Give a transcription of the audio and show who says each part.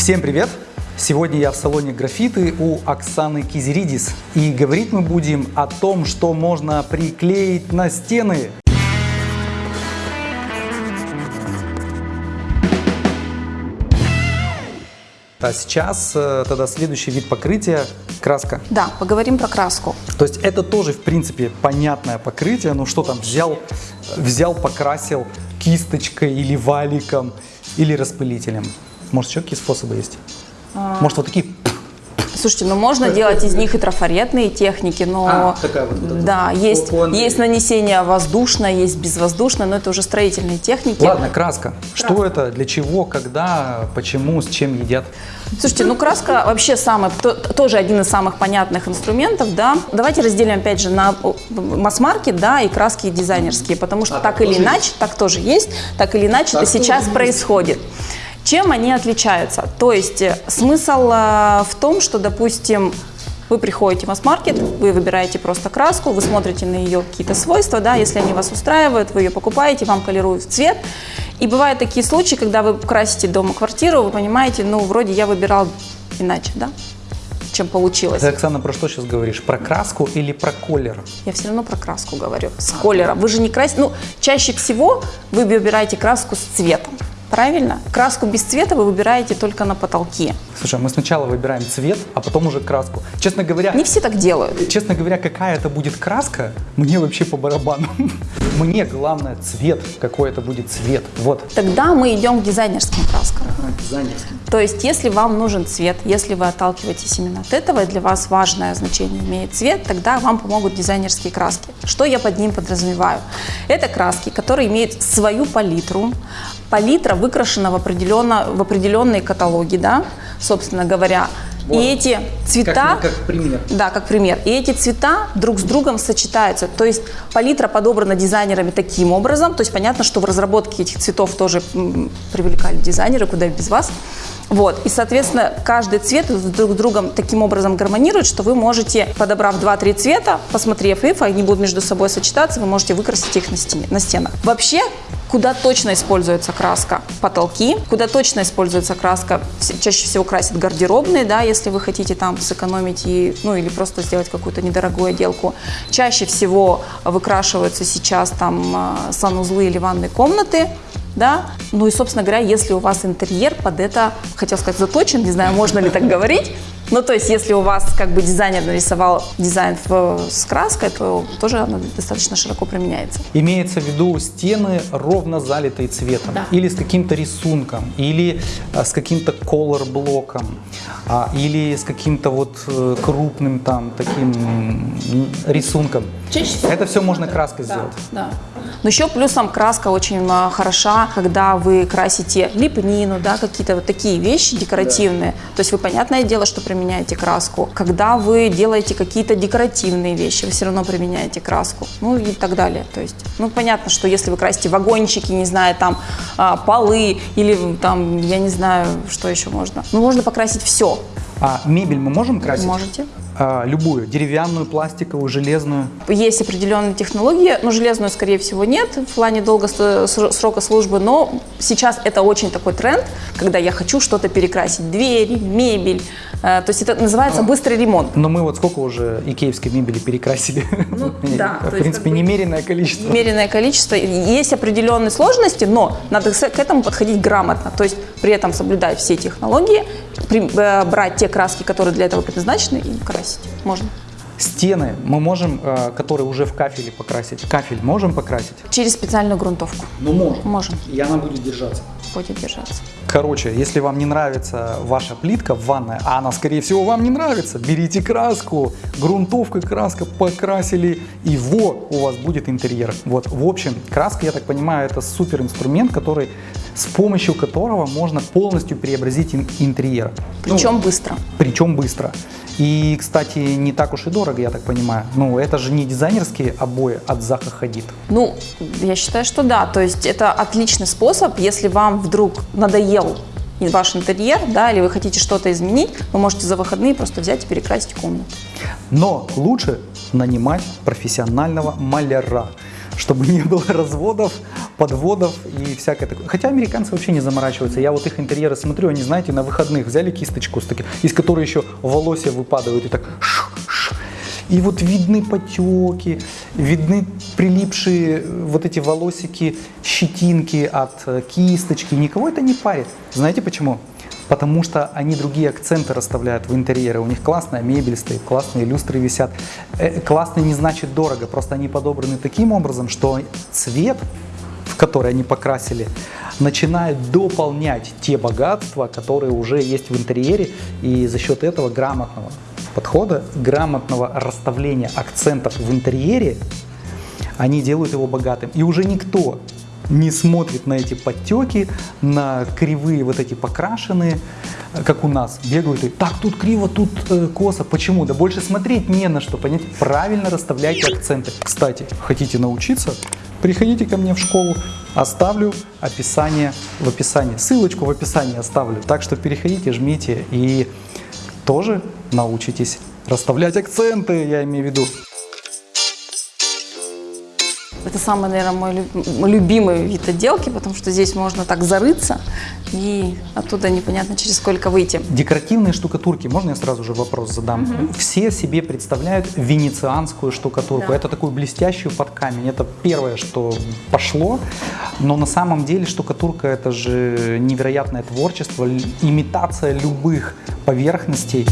Speaker 1: Всем привет! Сегодня я в салоне графиты у Оксаны Кизеридис. И говорить мы будем о том, что можно приклеить на стены. А сейчас э, тогда следующий вид покрытия – краска.
Speaker 2: Да, поговорим про краску.
Speaker 1: То есть это тоже, в принципе, понятное покрытие. Ну что там, взял, взял покрасил кисточкой или валиком, или распылителем. Может, еще какие способы есть? Может, вот такие
Speaker 2: Слушайте, ну можно делать из них и трафаретные техники, но
Speaker 1: А, такая вот, вот,
Speaker 2: да,
Speaker 1: вот.
Speaker 2: есть,
Speaker 1: по
Speaker 2: есть нанесение воздушное, есть безвоздушное, но это уже строительные техники.
Speaker 1: Ладно, краска. Что это, для чего, когда, почему, с чем едят?
Speaker 2: Слушайте, ну краска вообще самый, то- тоже один из самых понятных инструментов, да. Давайте разделим опять же на масс-маркет, да, и краски дизайнерские, потому что
Speaker 1: А,
Speaker 2: так
Speaker 1: так
Speaker 2: или иначе, так тоже есть, так или иначе
Speaker 1: Так
Speaker 2: это сейчас
Speaker 1: есть.
Speaker 2: происходит. Чем они отличаются? То есть э, смысл э, в том, что, допустим, вы приходите в масс-маркет, вы выбираете просто краску, вы смотрите на ее какие-то свойства, да, если они вас устраивают, вы ее покупаете, вам колируют в цвет. И бывают такие случаи, когда вы красите дома квартиру, вы понимаете, ну, вроде я выбирал иначе, да, чем получилось.
Speaker 1: Ты, Оксана, про что сейчас говоришь? Про краску или про колер?
Speaker 2: Я все равно про краску говорю, с колером. Вы же не красите, ну, чаще всего вы выбираете краску с цветом, правильно? Краску без цвета вы выбираете только на потолке.
Speaker 1: Слушай, мы сначала выбираем цвет, а потом уже краску. Честно говоря,
Speaker 2: Не все так делают.
Speaker 1: честно говоря, какая это будет краска, мне вообще по барабану. Мне главное цвет, какой это будет цвет. Вот.
Speaker 2: Тогда мы идем к дизайнерским краскам.
Speaker 1: Дизайнерский.
Speaker 2: То есть, если вам нужен цвет, если вы отталкиваетесь именно от этого, и для вас важное значение имеет цвет, тогда вам помогут дизайнерские краски. Что я под ним подразумеваю? Это краски, которые имеют свою палитру. Палитра выкрашена в, определенно, в определенные каталоги, да, собственно говоря.
Speaker 1: Вот.
Speaker 2: И эти цвета...
Speaker 1: Как, как пример.
Speaker 2: Да, как пример. И эти цвета друг с другом сочетаются. То есть палитра подобрана дизайнерами таким образом. То есть понятно, что в разработке этих цветов тоже привлекали дизайнеры, куда без вас. Вот. И, соответственно, каждый цвет друг с другом таким образом гармонирует, что вы можете, подобрав 2-3 цвета, посмотрев их, они будут между собой сочетаться, вы можете выкрасить их на, стене, на стенах. Вообще, куда точно используется краска? Потолки. Куда точно используется краска? Чаще всего красят гардеробные, да, если вы хотите там сэкономить и, ну, или просто сделать какую-то недорогую отделку. Чаще всего выкрашиваются сейчас там а, санузлы или ванные комнаты. Да? Ну и, собственно говоря, если у вас интерьер под это, хотел сказать, заточен, не знаю, можно ли так говорить, ну, то есть, если у вас как бы дизайнер нарисовал дизайн в- с краской, то тоже она достаточно широко применяется.
Speaker 1: Имеется в виду стены ровно залитые цветом,
Speaker 2: Да.
Speaker 1: или с каким-то рисунком, или а, с каким-то колор-блоком, а, или с каким-то вот э, крупным там таким рисунком.
Speaker 2: Чаще всего.
Speaker 1: Это все можно краской сделать.
Speaker 2: Да. Но еще плюсом краска очень а, хороша, когда вы красите лепнину, да, какие-то вот такие вещи декоративные. То есть вы, понятное дело, что применяете краску. Когда вы делаете какие-то декоративные вещи, вы все равно применяете краску. Ну и так далее. То есть, ну понятно, что если вы красите вагончики, не знаю, там а, полы или там, я не знаю, что еще можно. Ну можно покрасить все.
Speaker 1: А мебель мы можем красить?
Speaker 2: Можете.
Speaker 1: А, любую, деревянную, пластиковую, железную.
Speaker 2: Есть определенные технологии, но железную, скорее всего, нет в плане долго срока службы, но сейчас это очень такой тренд, когда я хочу что-то перекрасить, двери, мебель, Э, то есть это называется быстрый ремонт.
Speaker 1: Но мы вот сколько уже икеевской мебели перекрасили?
Speaker 2: Ну, да,
Speaker 1: В принципе, немеренное количество.
Speaker 2: Меренное количество, есть определенные сложности, но надо к этому подходить грамотно, то есть при этом соблюдать все технологии, э, брать те краски, которые для этого предназначены, и красить можно.
Speaker 1: Стены мы можем, э, которые уже в кафеле покрасить. Кафель можем покрасить?
Speaker 2: Через специальную грунтовку
Speaker 1: Ну, можем.
Speaker 2: можем,
Speaker 1: И она будет держаться.
Speaker 2: будет держаться.
Speaker 1: Короче, если вам не нравится ваша плитка в ванной, а она, скорее всего, вам не нравится, берите краску, грунтовка, краска, покрасили, и во, у вас будет интерьер. Вот, в общем, краска, я так понимаю, это супер инструмент, который, с помощью которого можно полностью преобразить ин- интерьер.
Speaker 2: Причем быстро.
Speaker 1: Причем быстро. И, кстати, не так уж и дорого, я так понимаю. Ну, это же не дизайнерские обои от Заха Хадид.
Speaker 2: Ну, я считаю, что да. То есть это отличный способ, если вам вдруг надоел ваш интерьер, да, или вы хотите что-то изменить, вы можете за выходные просто взять и перекрасить комнату.
Speaker 1: Но лучше нанимать профессионального маляра, чтобы не было разводов подводов и всякое такое. Хотя американцы вообще не заморачиваются. Я вот их интерьеры смотрю, они, знаете, на выходных взяли кисточку, с из которой еще волосы выпадают и так ш-ш. И вот видны потеки, видны прилипшие э, вот эти волосики, щетинки от э, кисточки. Никого это не парит. Знаете почему? Потому что они другие акценты расставляют в интерьеры. У них классная мебель стоит, классные люстры висят. Э, классный не значит дорого, просто они подобраны таким образом, что цвет, в который они покрасили, начинает дополнять те богатства, которые уже есть в интерьере. И за счет этого грамотного подхода, грамотного расставления акцентов в интерьере, они делают его богатым. И уже никто не смотрит на эти подтеки, на кривые вот эти покрашенные, как у нас, бегают и так, тут криво, тут э, косо. Почему? Да больше смотреть не на что, понять? Правильно расставляйте акценты. Кстати, хотите научиться? Приходите ко мне в школу, оставлю описание в описании, ссылочку в описании оставлю. Так что переходите, жмите и тоже научитесь расставлять акценты, я имею в виду.
Speaker 2: Это самый, наверное, мой лю- любимый вид отделки, потому что здесь можно так зарыться и оттуда непонятно через сколько выйти.
Speaker 1: Декоративные штукатурки, можно я сразу же вопрос задам? Все себе представляют венецианскую штукатурку.
Speaker 2: Да.
Speaker 1: Это такую блестящую под камень. Это первое, что пошло. Но на самом деле штукатурка это же невероятное творчество, имитация любых поверхностей.